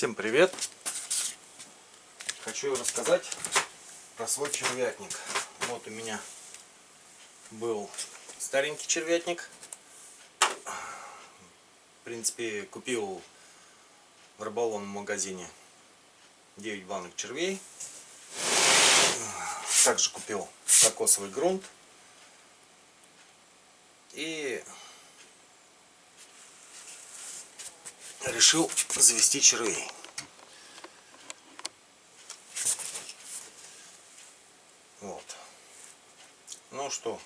Всем привет! Хочу рассказать про свой червятник. Вот у меня был старенький червятник. В принципе, купил в рыболовном магазине 9 банок червей. Также купил кокосовый грунт. И решил завести червей. Вот. Ну что,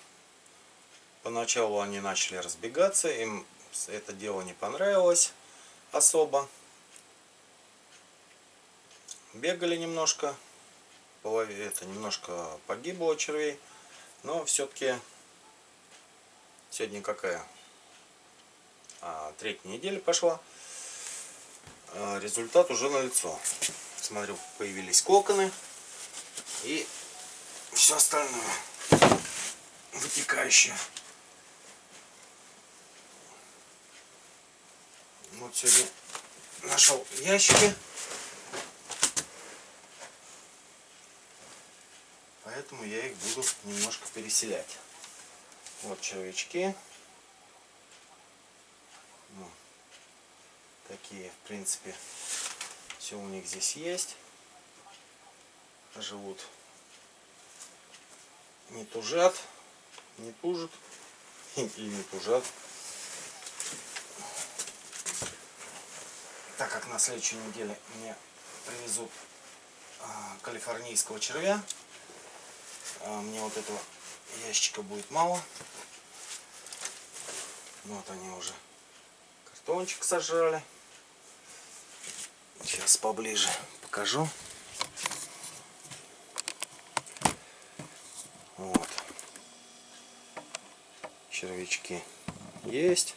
поначалу они начали разбегаться, им это дело не понравилось особо. Бегали немножко, это немножко погибло червей, но все-таки сегодня какая? А, третья неделя пошла. А, результат уже на лицо. Смотрю, появились коконы и все остальное вытекающее. Вот сегодня нашел ящики. Поэтому я их буду немножко переселять. Вот червячки. Такие, в принципе, все у них здесь есть. Живут. Не тужат, не тужат или не тужат. Так как на следующей неделе мне привезут а, калифорнийского червя, а, мне вот этого ящика будет мало. Вот они уже картончик сожрали. Сейчас поближе покажу. Вот. Червячки есть.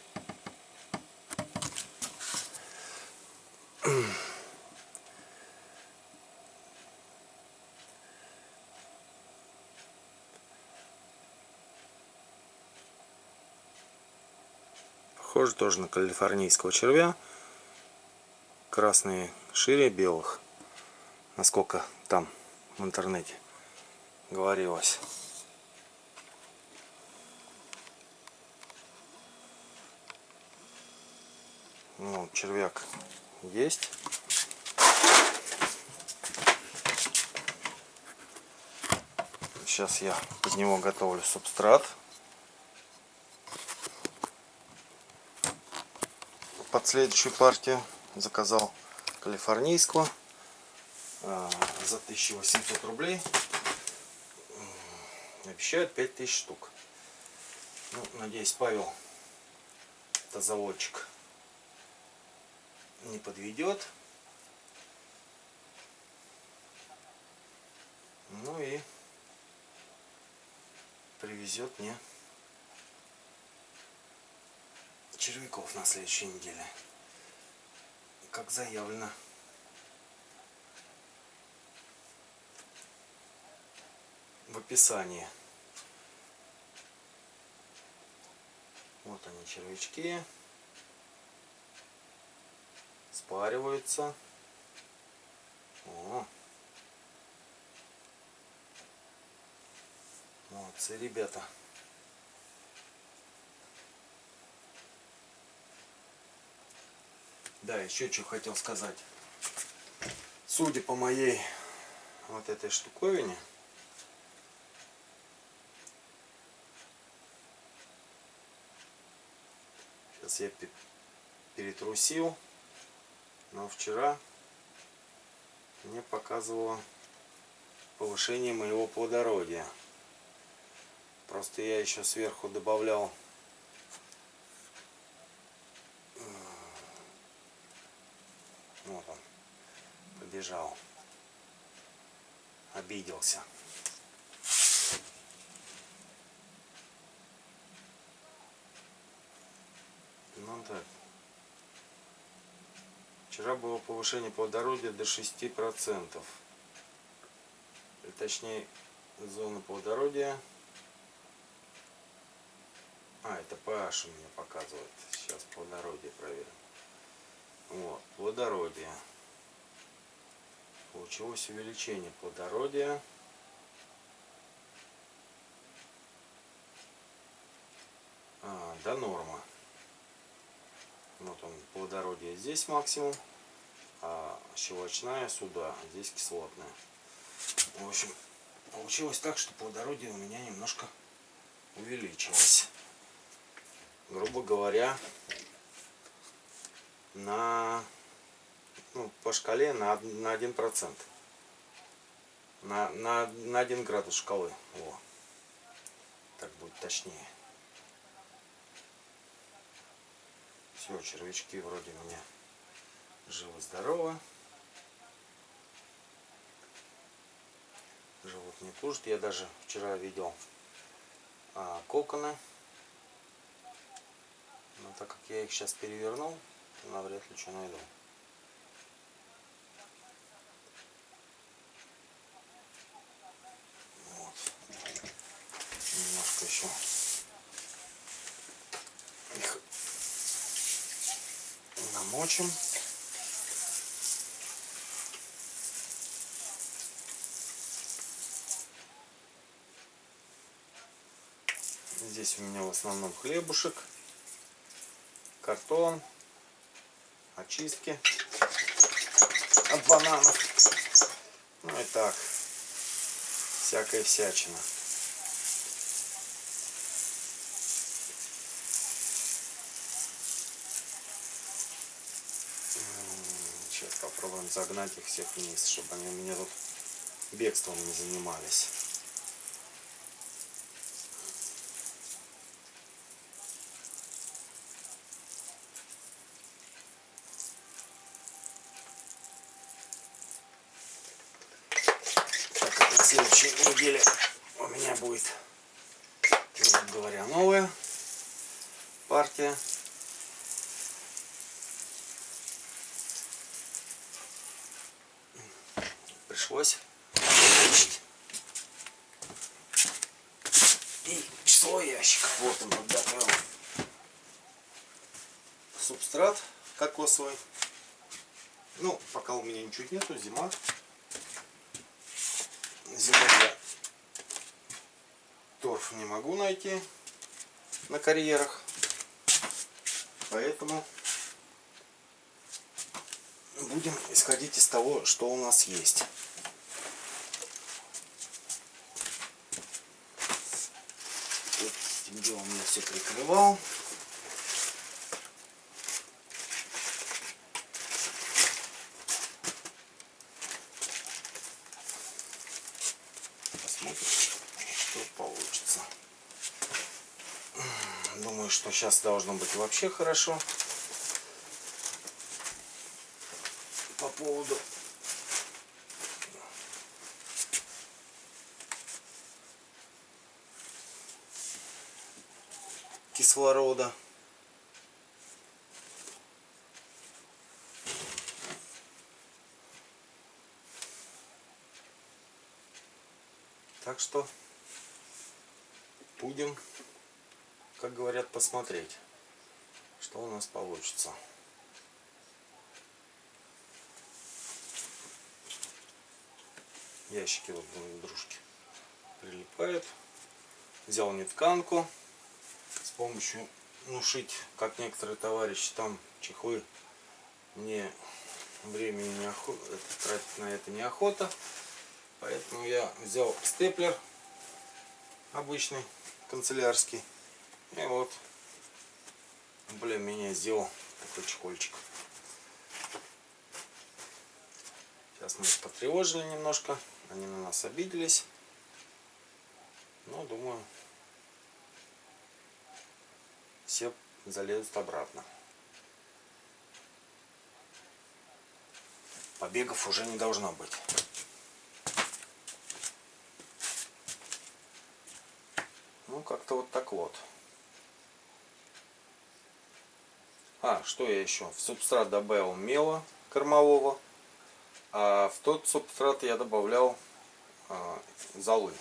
Похоже тоже на калифорнийского червя красные шире белых. Насколько там в интернете говорилось. Ну, червяк есть. Сейчас я под него готовлю субстрат. Под следующую партию заказал калифорнийского а, за 1800 рублей. Обещают 5000 штук. Ну, надеюсь, Павел, это заводчик, не подведет. Ну и привезет мне червяков на следующей неделе как заявлено. В описании. Вот они червячки. Спариваются. О. Молодцы, ребята. Да, еще что хотел сказать. Судя по моей вот этой штуковине, сейчас я перетрусил, но вчера мне показывало повышение моего плодородия. Просто я еще сверху добавлял Вот он, побежал. Обиделся. Ну так. Вчера было повышение плодородия до 6%. Или точнее, зона плодородия. А, это PH у меня показывает. Сейчас плодородие проверим. Вот, плодородие. Получилось увеличение плодородия. А, до нормы. Вот он, плодородие здесь максимум, а щелочная сюда, а здесь кислотная. В общем, получилось так, что плодородие у меня немножко увеличилось. Грубо говоря, на ну, по шкале на, на 1%. На, на, на 1 градус шкалы. О, так будет точнее. Все, червячки вроде у меня живы-здоровы. Живут не тужат. Я даже вчера видел а, коконы. Но так как я их сейчас перевернул, навряд ли что найду. Вот. Немножко еще их намочим. Здесь у меня в основном хлебушек, картон, очистки от бананов. Ну и так, всякая всячина. Сейчас попробуем загнать их всех вниз, чтобы они у меня тут бегством не занимались. Так на следующей неделе у меня будет, говоря, новая партия. Пришлось увеличить и число ящиков. Вот он подготовил. Субстрат кокосовый. Ну, пока у меня ничего нету, зима. Зимой я торф не могу найти на карьерах. Поэтому будем исходить из того, что у нас есть. Этим делом я все прикрывал. Думаю, что сейчас должно быть вообще хорошо. По поводу кислорода. Так что будем, как говорят, посмотреть, что у нас получится. Ящики вот друг к дружке прилипают. Взял нетканку помощью, ну, шить, как некоторые товарищи, там чехлы. Мне времени не охота, тратить на это неохота. Поэтому я взял степлер обычный, канцелярский. И вот более-менее сделал такой чехольчик. Сейчас мы их потревожили немножко. Они на нас обиделись. Но думаю, все залезут обратно. Побегов уже не должно быть. Ну, как-то вот так вот. А, что я еще? В субстрат добавил мела кормового. А в тот субстрат я добавлял а, золы.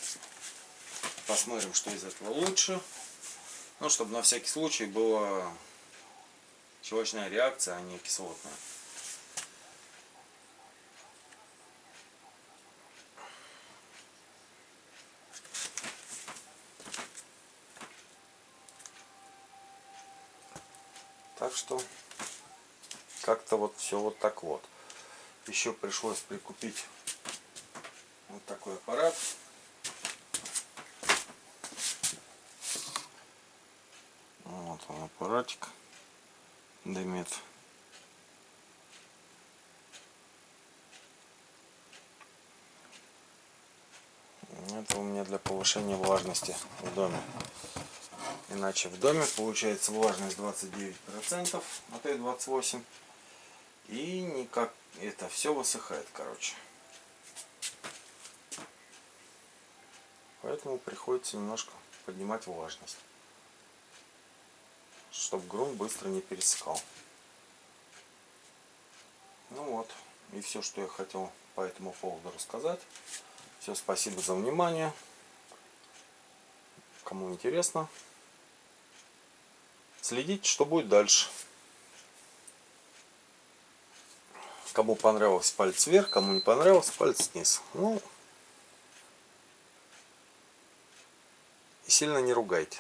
Посмотрим, что из этого лучше. Ну, чтобы на всякий случай была щелочная реакция, а не кислотная. Так что как-то вот все вот так вот. Еще пришлось прикупить вот такой аппарат. Он аппаратик. Дымит. Это у меня для повышения влажности в доме. Иначе в доме получается влажность 29%, а то и 28%. И никак это все высыхает, короче. Поэтому приходится немножко поднимать влажность. Чтобы грунт быстро не пересыхал. Ну вот. И все, что я хотел по этому поводу рассказать. Все, спасибо за внимание. Кому интересно, следите, что будет дальше. Кому понравилось, палец вверх, кому не понравилось, палец вниз. Ну, и сильно не ругайте.